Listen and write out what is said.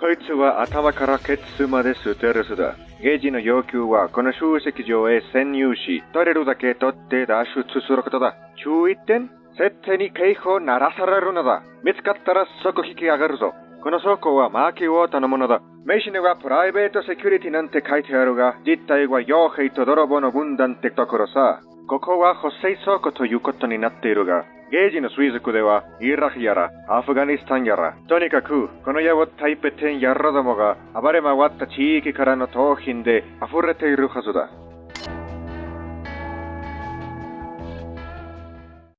こいつは頭からケツまでステルスだ。ゲージの要求はこの集積場へ潜入し、取れるだけ取って脱出することだ。注意点設定に警報鳴らされるのだ。見つかったら即引き上がるぞ。この倉庫はマーキーウォーターのものだ。名刺にはプライベートセキュリティなんて書いてあるが、実態は傭兵と泥棒の分断ってところさ。ここは補正倉庫ということになっているが、ゲージの水族では、イラクやら、アフガニスタンやら、とにかく、この野をタイペテンやらどもが、暴れ回った地域からの盗品で溢れているはずだ。